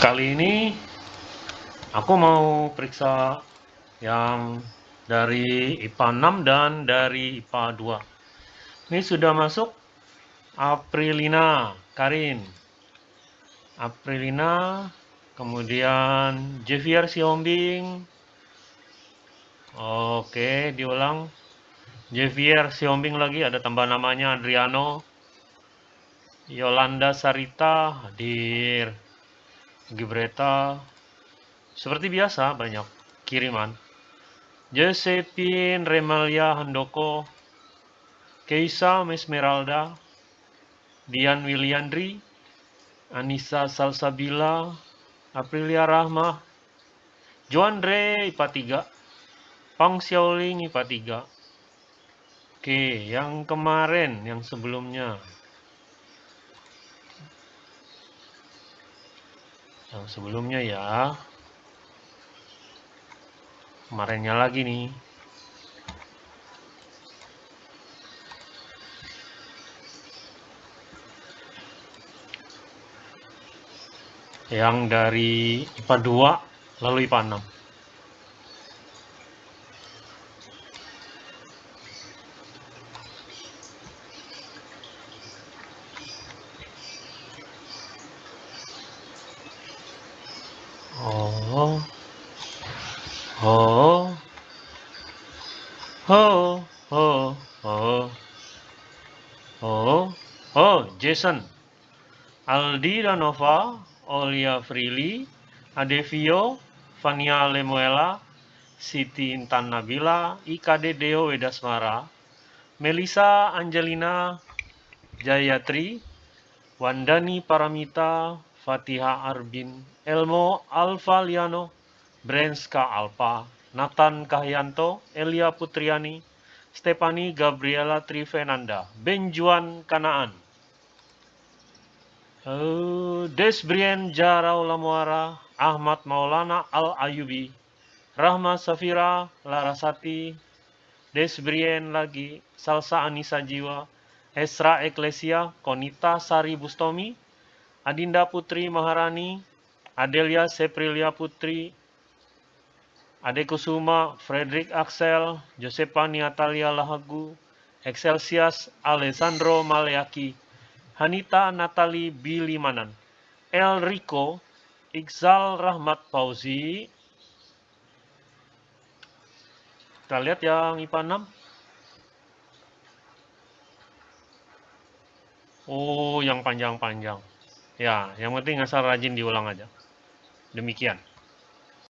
Kali ini aku mau periksa yang dari IPA 6 dan dari IPA 2. Ini sudah masuk Aprilina Karin. Aprilina, kemudian Javier Siombing. Oke, diulang. Javier Siombing lagi ada tambah namanya Adriano. Yolanda Sarita hadir. Gibreta seperti biasa banyak kiriman. Josephine Remalia Handoko, Keisa Mesmeralda, Dian Wiliandri, Anissa Salsabila, Aprilia Rahma, Joandre IPA 3, Pang Xiaoling IPA 3. Oke, yang kemarin, yang sebelumnya. Yang sebelumnya ya. Kemarinnya lagi nih. Yang dari IPA 2 lalu IPA 6. Oh. Oh. Oh. Oh. Oh. Oh. Oh, Jason. Aldi Danova, Olia Frilly, Adevio, Fania Lemuela, Siti Intan Nabila, IKD Deo Wedasmara, Melisa Angelina Jayatri, Wandani Paramita, Fatiha Arbin, Elmo Alfaliano, Brenska Alpa, Nathan Kahyanto, Elia Putriani, Stefani Gabriela Trivenanda, Benjuan Kanaan, uh, Desbrien Jarau Lamuara, Ahmad Maulana Al-Ayubi, Rahma Safira Larasati, Desbrien lagi, Salsa Anissa Jiwa, Esra Eklesia, Konita Sari Bustomi, Adinda Putri Maharani, Adelia Seprilia Putri, Ade Kusuma, Frederick Axel, Josepa Niatalia Lahagu, Excelsias Alessandro Maleaki, Hanita Natali Bilimanan, El Rico, Iqzal Rahmat Fauzi. Kita lihat yang IPA 6. Oh, yang panjang-panjang. Ya, yang penting asal rajin diulang aja. Demikian.